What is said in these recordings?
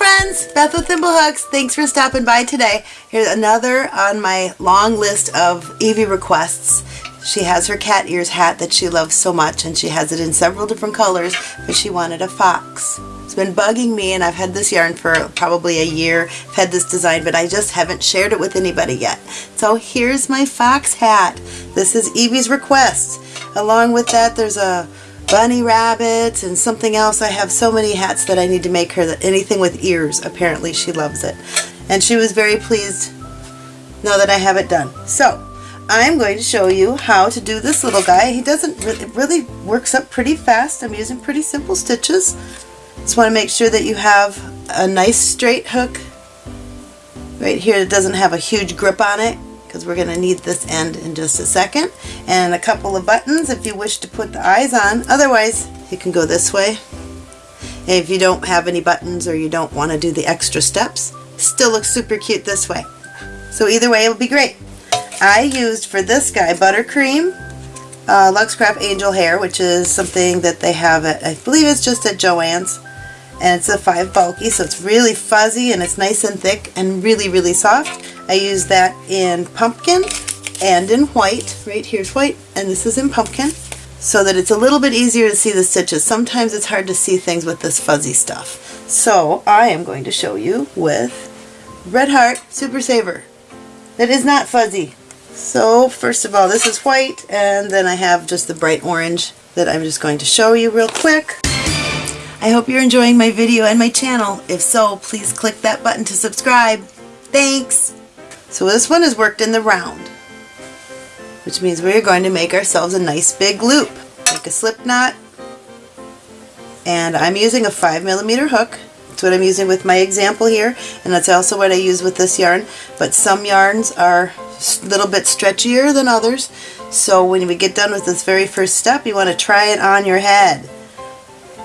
friends, Beth with Thimblehooks. Thanks for stopping by today. Here's another on my long list of Evie requests. She has her cat ears hat that she loves so much and she has it in several different colors, but she wanted a fox. It's been bugging me and I've had this yarn for probably a year. I've had this design, but I just haven't shared it with anybody yet. So here's my fox hat. This is Evie's request. Along with that, there's a bunny rabbits and something else. I have so many hats that I need to make her that anything with ears. Apparently she loves it. And she was very pleased now that I have it done. So I'm going to show you how to do this little guy. He doesn't really, it really works up pretty fast. I'm using pretty simple stitches. Just want to make sure that you have a nice straight hook right here that doesn't have a huge grip on it because we're going to need this end in just a second. And a couple of buttons if you wish to put the eyes on. Otherwise, you can go this way. If you don't have any buttons or you don't want to do the extra steps, still looks super cute this way. So either way, it'll be great. I used for this guy buttercream, uh, Luxe Craft Angel Hair, which is something that they have at, I believe it's just at Joann's. And it's a 5 bulky, so it's really fuzzy and it's nice and thick and really, really soft. I use that in pumpkin and in white. Right here's white and this is in pumpkin so that it's a little bit easier to see the stitches. Sometimes it's hard to see things with this fuzzy stuff. So I am going to show you with Red Heart Super Saver. That is not fuzzy. So first of all this is white and then I have just the bright orange that I'm just going to show you real quick. I hope you're enjoying my video and my channel. If so, please click that button to subscribe. Thanks! So this one is worked in the round, which means we're going to make ourselves a nice big loop. Make a slip knot, and I'm using a 5 millimeter hook. That's what I'm using with my example here, and that's also what I use with this yarn, but some yarns are a little bit stretchier than others, so when we get done with this very first step, you want to try it on your head.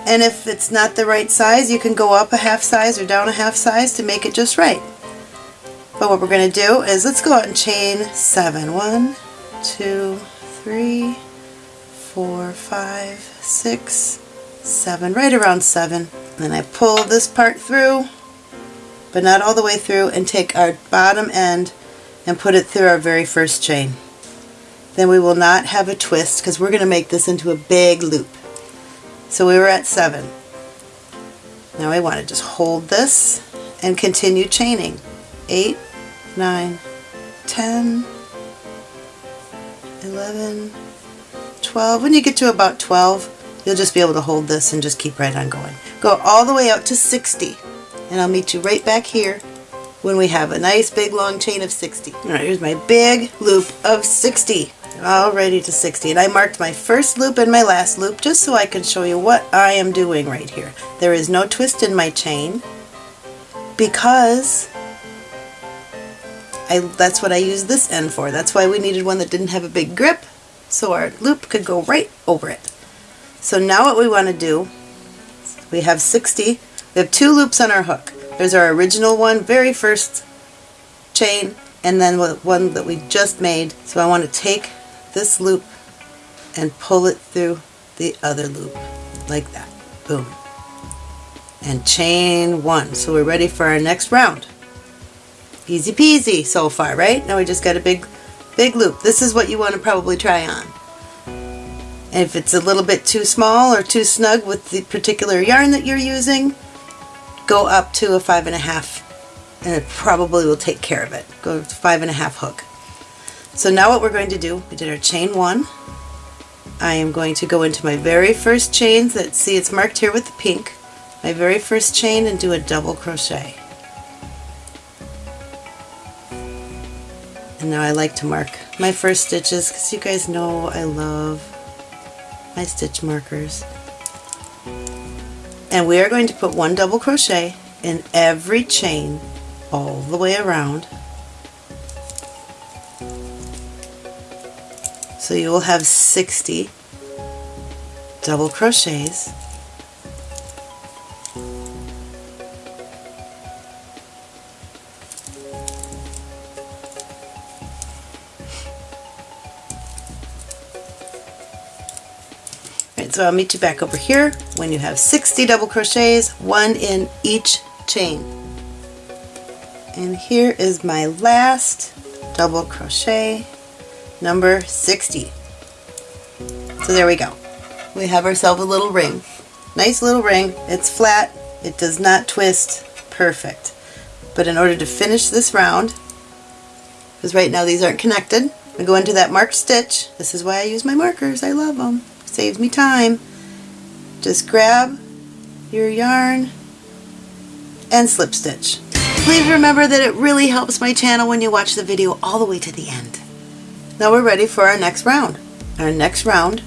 And if it's not the right size, you can go up a half size or down a half size to make it just right. But what we're going to do is let's go out and chain seven. One, two, three, four, five, six, seven, right around seven. Then I pull this part through, but not all the way through, and take our bottom end and put it through our very first chain. Then we will not have a twist because we're going to make this into a big loop. So we were at seven. Now I want to just hold this and continue chaining. Eight, 9, 10, 11, 12. When you get to about 12, you'll just be able to hold this and just keep right on going. Go all the way out to 60, and I'll meet you right back here when we have a nice big long chain of 60. Alright, here's my big loop of 60. All ready to 60. And I marked my first loop and my last loop just so I can show you what I am doing right here. There is no twist in my chain because I, that's what I used this end for. That's why we needed one that didn't have a big grip so our loop could go right over it. So now what we want to do, we have 60, we have two loops on our hook. There's our original one, very first chain, and then one that we just made. So I want to take this loop and pull it through the other loop, like that. Boom. And chain one. So we're ready for our next round. Easy peasy so far, right? Now we just got a big, big loop. This is what you want to probably try on. And if it's a little bit too small or too snug with the particular yarn that you're using, go up to a five and a half and it probably will take care of it. Go to five and a half hook. So now what we're going to do, we did our chain one. I am going to go into my very first chains that see it's marked here with the pink, my very first chain and do a double crochet. And now I like to mark my first stitches because you guys know I love my stitch markers. And we are going to put one double crochet in every chain all the way around. So you will have 60 double crochets so I'll meet you back over here when you have 60 double crochets, one in each chain. And here is my last double crochet number 60. So there we go. We have ourselves a little ring. Nice little ring. It's flat. It does not twist. Perfect. But in order to finish this round, because right now these aren't connected, to go into that marked stitch. This is why I use my markers. I love them. Saves me time. Just grab your yarn and slip stitch. Please remember that it really helps my channel when you watch the video all the way to the end. Now we're ready for our next round. Our next round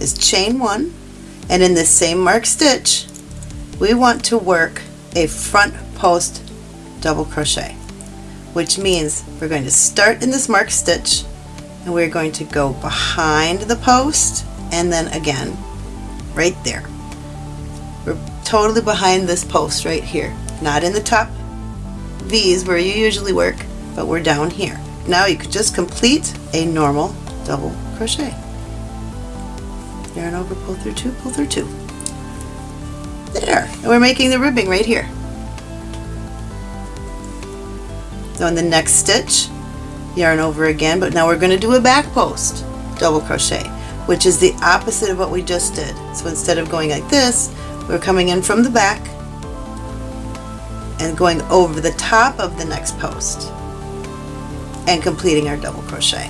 is chain one and in this same marked stitch we want to work a front post double crochet which means we're going to start in this marked stitch and we're going to go behind the post and then again right there. We're totally behind this post right here not in the top V's where you usually work but we're down here. Now you could just complete a normal double crochet. Yarn over, pull through two, pull through two. There, and we're making the ribbing right here. So in the next stitch, yarn over again, but now we're going to do a back post double crochet, which is the opposite of what we just did. So instead of going like this, we're coming in from the back and going over the top of the next post and completing our double crochet.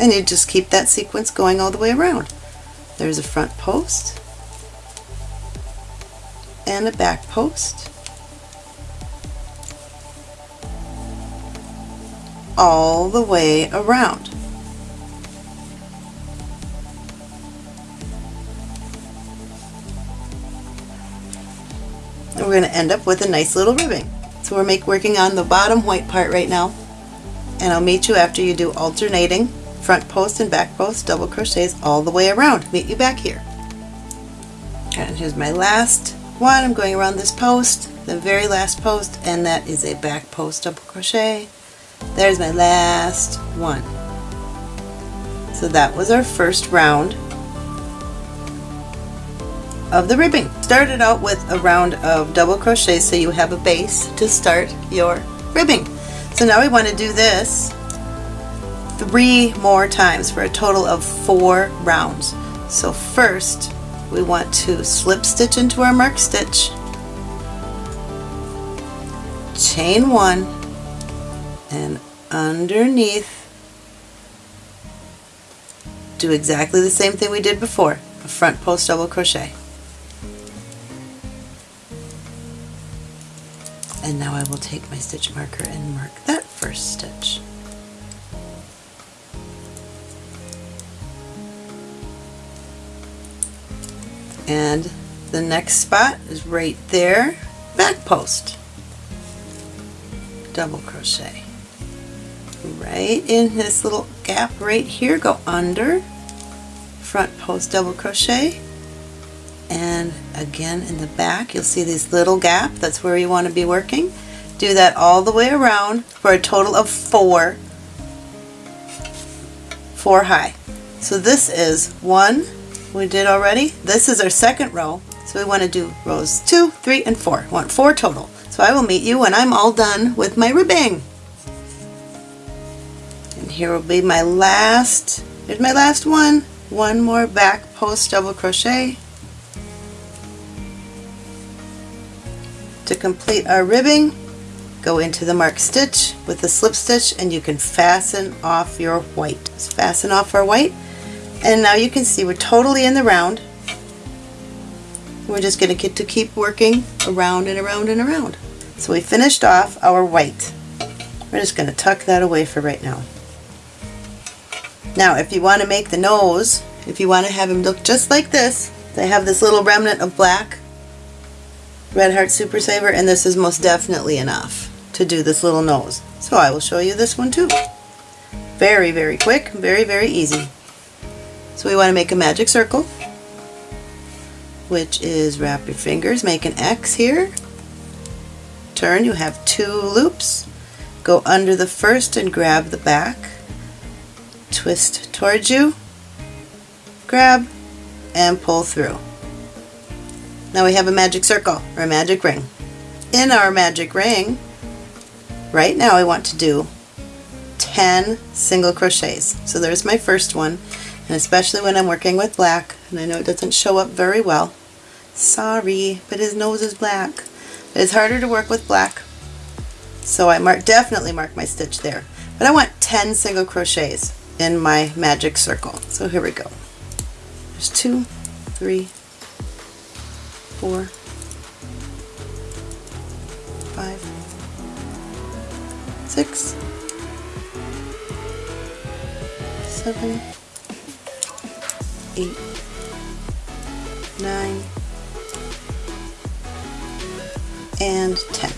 And you just keep that sequence going all the way around. There's a front post and a back post. all the way around. Going to end up with a nice little ribbing. So we're make, working on the bottom white part right now and I'll meet you after you do alternating front post and back post double crochets all the way around. Meet you back here. And here's my last one. I'm going around this post, the very last post, and that is a back post double crochet. There's my last one. So that was our first round of the ribbing. Start it out with a round of double crochet so you have a base to start your ribbing. So now we want to do this three more times for a total of four rounds. So first we want to slip stitch into our mark stitch, chain one, and underneath do exactly the same thing we did before, a front post double crochet. And now I will take my stitch marker and mark that first stitch. and the next spot is right there back post. Double crochet. Right in this little gap right here go under. Front post double crochet and again in the back you'll see this little gap that's where you want to be working do that all the way around for a total of four four high so this is one we did already. This is our second row, so we want to do rows 2, 3, and 4. We want 4 total. So I will meet you when I'm all done with my ribbing. And here will be my last, here's my last one. One more back post double crochet. To complete our ribbing, go into the mark stitch with the slip stitch and you can fasten off your white. Fasten off our white and now you can see we're totally in the round. We're just going to get to keep working around and around and around. So we finished off our white. We're just going to tuck that away for right now. Now if you want to make the nose, if you want to have him look just like this, they have this little remnant of black Red Heart Super Saver and this is most definitely enough to do this little nose. So I will show you this one too. Very, very quick, very, very easy. So we want to make a magic circle, which is wrap your fingers, make an X here, turn, you have two loops, go under the first and grab the back, twist towards you, grab, and pull through. Now we have a magic circle or a magic ring. In our magic ring, right now I want to do 10 single crochets. So there's my first one, and especially when I'm working with black, and I know it doesn't show up very well. Sorry, but his nose is black. It's harder to work with black, so I mark definitely mark my stitch there. But I want 10 single crochets in my magic circle. So here we go. There's two, three, four, five, six, seven, eight, nine, and 10.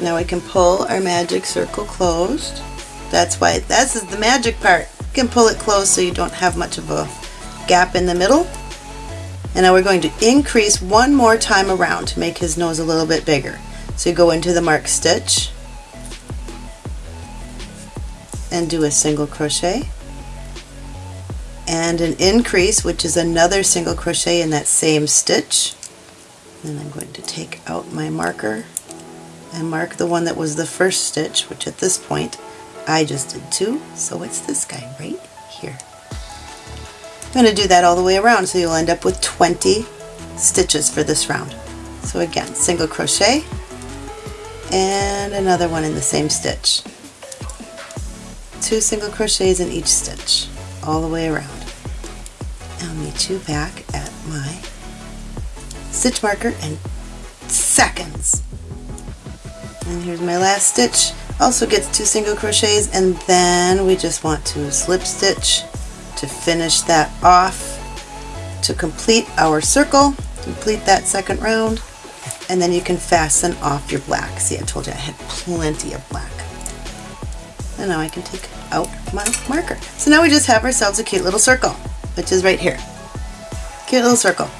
Now we can pull our magic circle closed. That's why, that's the magic part. You can pull it closed so you don't have much of a gap in the middle. And now we're going to increase one more time around to make his nose a little bit bigger. So you go into the mark stitch and do a single crochet and an increase which is another single crochet in that same stitch and I'm going to take out my marker and mark the one that was the first stitch which at this point I just did two so it's this guy right here. I'm going to do that all the way around so you'll end up with 20 stitches for this round. So again single crochet and another one in the same stitch. Two single crochets in each stitch all the way around. I'll meet you back at my stitch marker in seconds. And here's my last stitch. Also gets two single crochets and then we just want to slip stitch to finish that off to complete our circle, complete that second round, and then you can fasten off your black. See, I told you I had plenty of black. And now I can take out my marker. So now we just have ourselves a cute little circle which is right here. Cute little circle.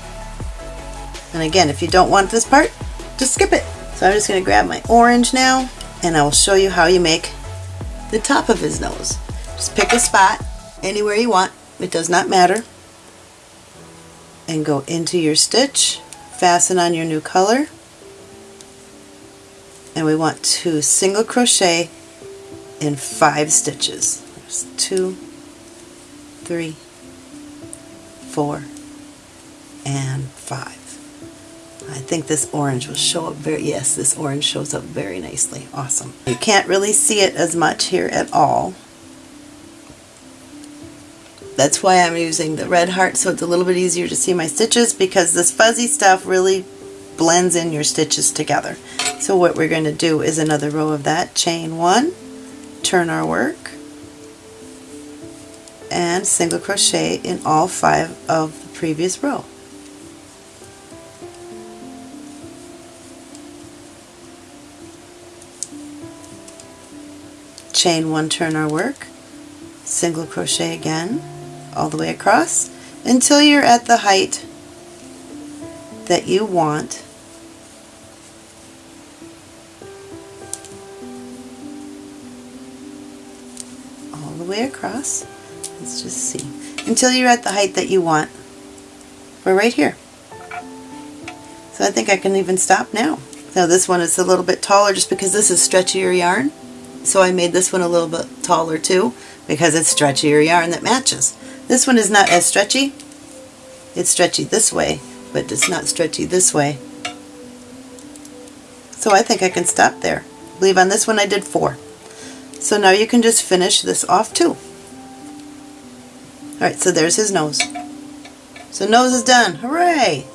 And again, if you don't want this part, just skip it. So I'm just going to grab my orange now, and I will show you how you make the top of his nose. Just pick a spot anywhere you want. It does not matter. And go into your stitch, fasten on your new color, and we want to single crochet in five stitches. There's two, three, four, and five. I think this orange will show up very, yes, this orange shows up very nicely. Awesome. You can't really see it as much here at all. That's why I'm using the red heart so it's a little bit easier to see my stitches because this fuzzy stuff really blends in your stitches together. So what we're going to do is another row of that, chain one, turn our work, and single crochet in all five of the previous row. Chain one, turn our work, single crochet again all the way across until you're at the height that you want all the way across Let's just see. Until you're at the height that you want. We're right here. So I think I can even stop now. Now this one is a little bit taller just because this is stretchier yarn. So I made this one a little bit taller too because it's stretchier yarn that matches. This one is not as stretchy. It's stretchy this way, but it's not stretchy this way. So I think I can stop there. I believe on this one I did four. So now you can just finish this off too. Alright, so there's his nose. So nose is done. Hooray!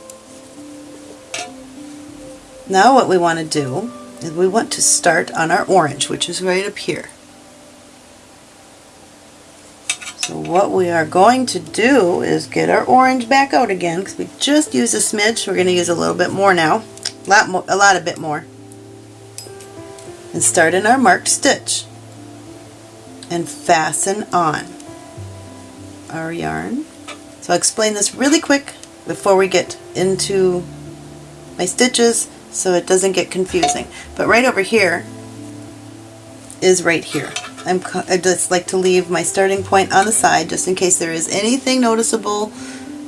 Now what we want to do is we want to start on our orange, which is right up here. So what we are going to do is get our orange back out again because we just used a smidge. We're going to use a little bit more now, a lot, more, a lot a bit more. And start in our marked stitch and fasten on our yarn. So I'll explain this really quick before we get into my stitches so it doesn't get confusing. But right over here is right here. I'm, I just like to leave my starting point on the side just in case there is anything noticeable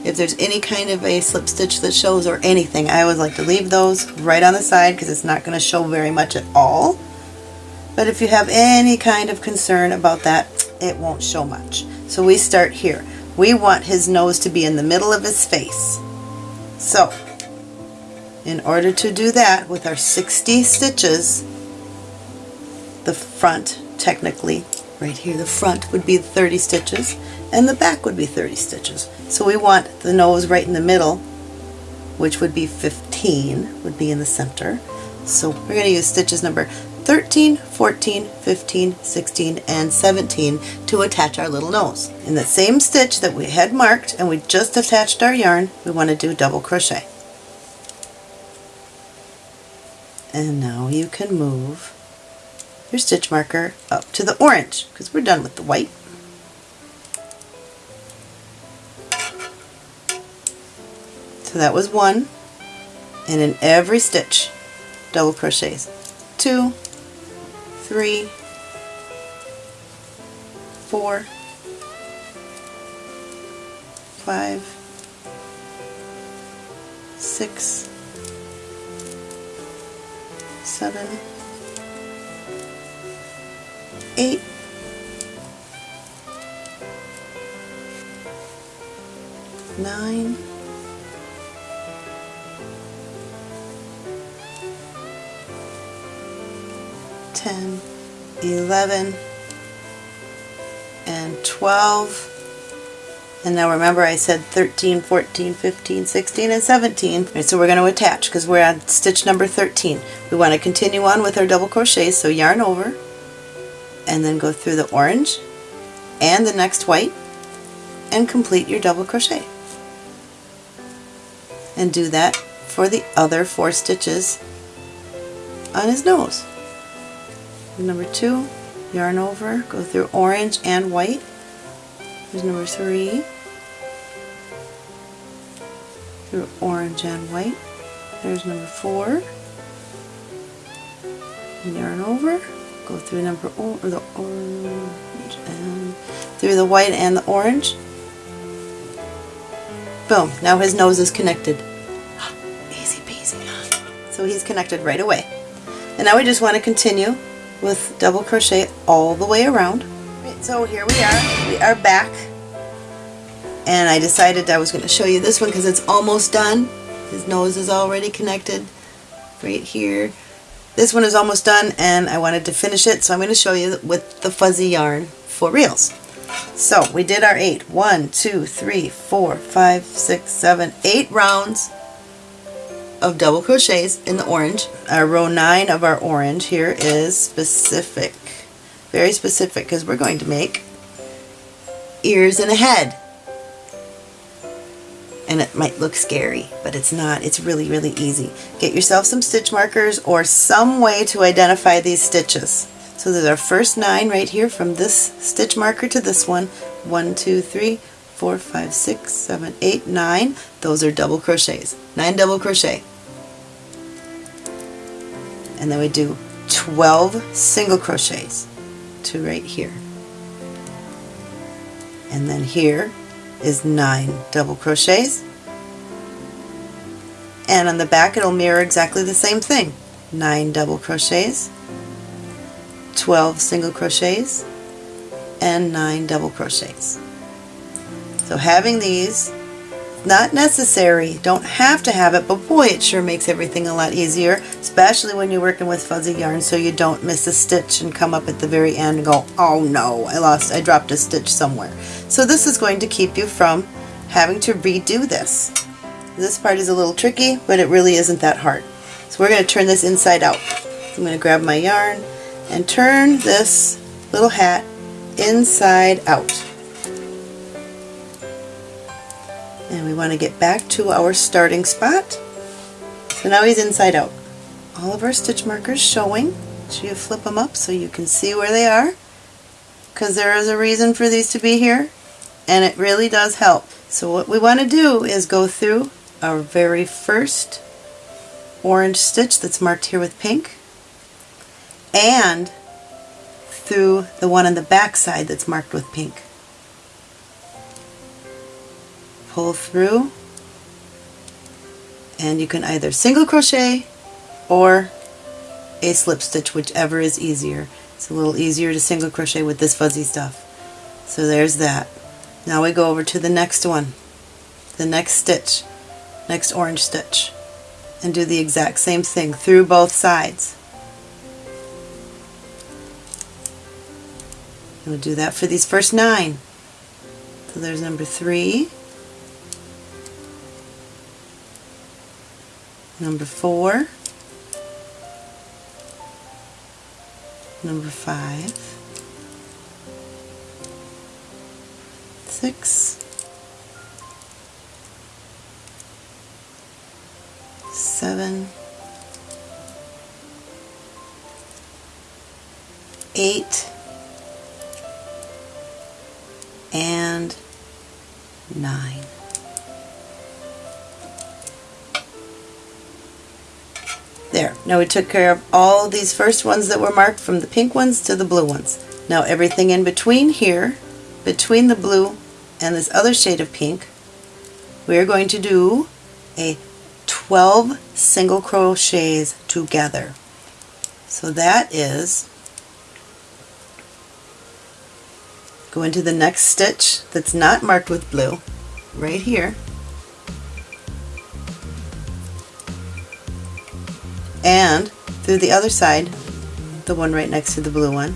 if there's any kind of a slip stitch that shows or anything. I always like to leave those right on the side because it's not going to show very much at all. But if you have any kind of concern about that it won't show much. So we start here. We want his nose to be in the middle of his face. So in order to do that with our 60 stitches the front technically right here the front would be 30 stitches and the back would be 30 stitches so we want the nose right in the middle which would be 15 would be in the center so we're going to use stitches number 13, 14, 15, 16, and 17 to attach our little nose. In the same stitch that we had marked and we just attached our yarn, we want to do double crochet. And now you can move your stitch marker up to the orange because we're done with the white. So that was one and in every stitch double crochets. Two, three, four, five, six, seven, eight, nine, ten, eleven, and 12. And now remember I said 13, 14, 15, 16, and 17. Right, so we're going to attach because we're on stitch number 13. We want to continue on with our double crochets, so yarn over, and then go through the orange and the next white and complete your double crochet. And do that for the other four stitches on his nose. Number two, yarn over, go through orange and white. Here's number three. Through orange and white. There's number four. Yarn over, go through number or the orange and through the white and the orange. Boom, now his nose is connected. Easy peasy. So he's connected right away. And now we just want to continue with double crochet all the way around. Right, so here we are. We are back. And I decided I was going to show you this one because it's almost done. His nose is already connected right here. This one is almost done and I wanted to finish it so I'm going to show you with the fuzzy yarn for reals. So we did our eight. One, two, three, four, five, six, seven, eight rounds of double crochets in the orange. Our row 9 of our orange here is specific. Very specific because we're going to make ears and a head. And it might look scary, but it's not. It's really, really easy. Get yourself some stitch markers or some way to identify these stitches. So there's our first nine right here from this stitch marker to this one. One, two, three, four, five, six, seven, eight, nine. Those are double crochets. Nine double crochet. And then we do 12 single crochets to right here. And then here is nine double crochets. And on the back it'll mirror exactly the same thing. Nine double crochets, 12 single crochets, and nine double crochets. So having these, not necessary, don't have to have it, but boy it sure makes everything a lot easier, especially when you're working with fuzzy yarn so you don't miss a stitch and come up at the very end and go, oh no, I lost, I dropped a stitch somewhere. So this is going to keep you from having to redo this. This part is a little tricky, but it really isn't that hard. So we're going to turn this inside out. I'm going to grab my yarn and turn this little hat inside out. And we want to get back to our starting spot. So now he's inside out. All of our stitch markers showing. So you flip them up so you can see where they are because there is a reason for these to be here and it really does help. So what we want to do is go through our very first orange stitch that's marked here with pink and through the one on the back side that's marked with pink. Pull through and you can either single crochet or a slip stitch whichever is easier. It's a little easier to single crochet with this fuzzy stuff. So there's that. Now we go over to the next one, the next stitch, next orange stitch, and do the exact same thing through both sides. And we'll do that for these first nine. So there's number three, number four, number five, six, seven, eight, and nine. Now we took care of all these first ones that were marked from the pink ones to the blue ones. Now everything in between here, between the blue and this other shade of pink, we're going to do a 12 single crochets together. So that is go into the next stitch that's not marked with blue, right here, and through the other side, the one right next to the blue one.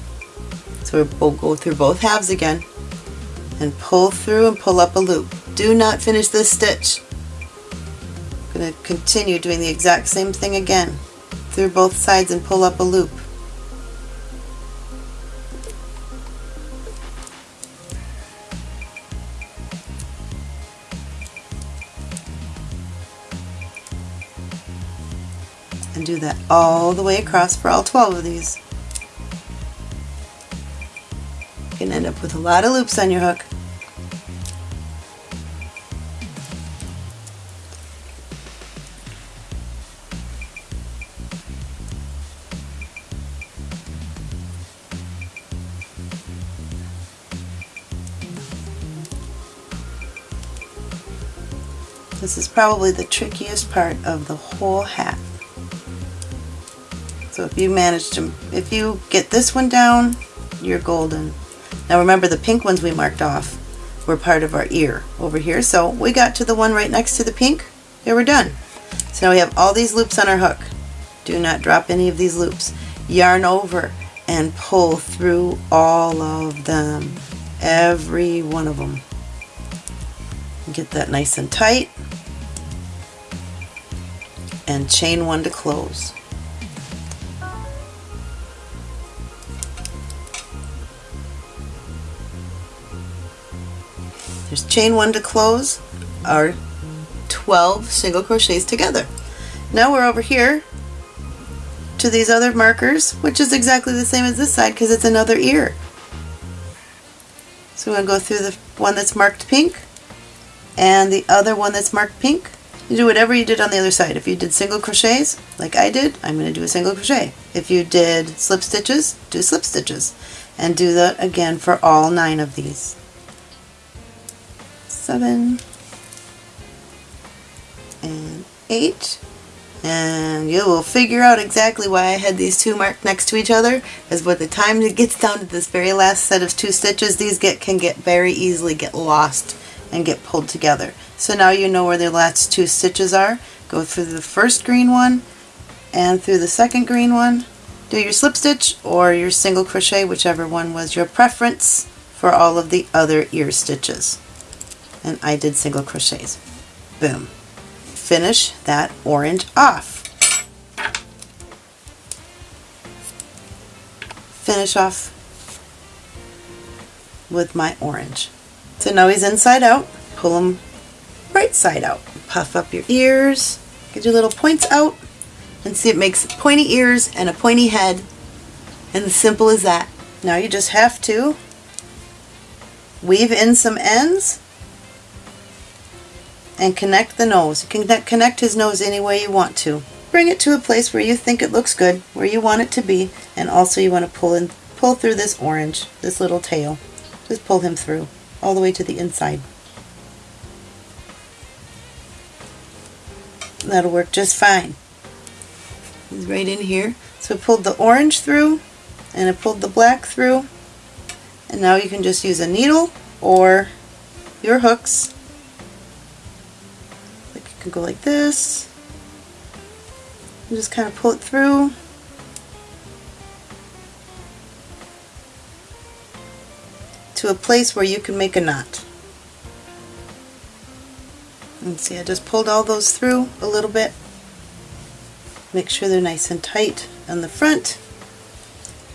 So we'll go through both halves again and pull through and pull up a loop. Do not finish this stitch. I'm going to continue doing the exact same thing again through both sides and pull up a loop. That all the way across for all 12 of these. You can end up with a lot of loops on your hook. This is probably the trickiest part of the whole hat. So if you manage to, if you get this one down, you're golden. Now remember the pink ones we marked off were part of our ear over here. So we got to the one right next to the pink. There we're done. So now we have all these loops on our hook. Do not drop any of these loops. Yarn over and pull through all of them. Every one of them. Get that nice and tight. And chain one to close. There's chain one to close our 12 single crochets together. Now we're over here to these other markers, which is exactly the same as this side because it's another ear. So we're going to go through the one that's marked pink and the other one that's marked pink. You do whatever you did on the other side. If you did single crochets, like I did, I'm going to do a single crochet. If you did slip stitches, do slip stitches. And do that again for all nine of these seven, and eight. And you will figure out exactly why I had these two marked next to each other, is by the time it gets down to this very last set of two stitches, these get can get very easily get lost and get pulled together. So now you know where the last two stitches are. Go through the first green one and through the second green one. Do your slip stitch or your single crochet, whichever one was your preference for all of the other ear stitches and I did single crochets. Boom. Finish that orange off. Finish off with my orange. So now he's inside out. Pull him right side out. Puff up your ears. Get your little points out. And see it makes pointy ears and a pointy head. And simple as that. Now you just have to weave in some ends and connect the nose. You can connect his nose any way you want to. Bring it to a place where you think it looks good, where you want it to be, and also you want to pull in pull through this orange, this little tail. Just pull him through all the way to the inside. That'll work just fine. He's right in here. So I pulled the orange through and I pulled the black through and now you can just use a needle or your hooks. Can go like this and just kind of pull it through. to a place where you can make a knot. And see I just pulled all those through a little bit. Make sure they're nice and tight on the front.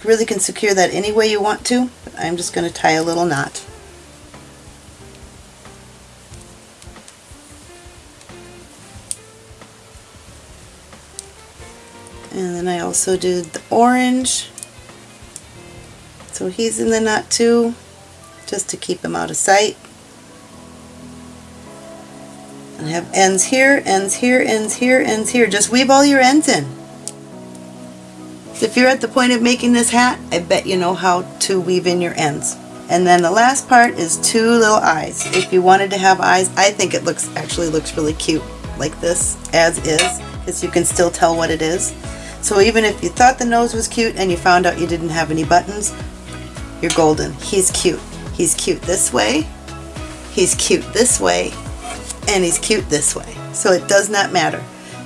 You really can secure that any way you want to, I'm just going to tie a little knot. Then I also did the orange. So he's in the knot too, just to keep him out of sight. And have ends here, ends here, ends here, ends here. Just weave all your ends in. If you're at the point of making this hat, I bet you know how to weave in your ends. And then the last part is two little eyes. If you wanted to have eyes, I think it looks actually looks really cute like this as is because you can still tell what it is. So even if you thought the nose was cute and you found out you didn't have any buttons, you're golden. He's cute. He's cute this way, he's cute this way, and he's cute this way. So it does not matter.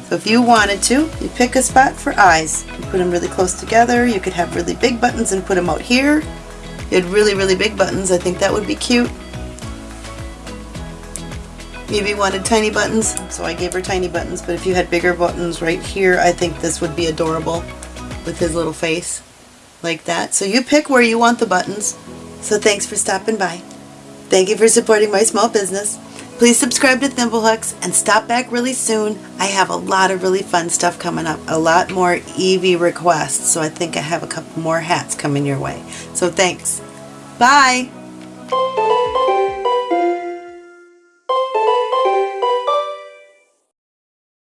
So if you wanted to, you pick a spot for eyes. You put them really close together. You could have really big buttons and put them out here. You had really, really big buttons. I think that would be cute. Maybe wanted tiny buttons, so I gave her tiny buttons, but if you had bigger buttons right here, I think this would be adorable with his little face like that. So you pick where you want the buttons. So thanks for stopping by. Thank you for supporting my small business. Please subscribe to Thimblehooks and stop back really soon. I have a lot of really fun stuff coming up. A lot more Evie requests. So I think I have a couple more hats coming your way. So thanks. Bye.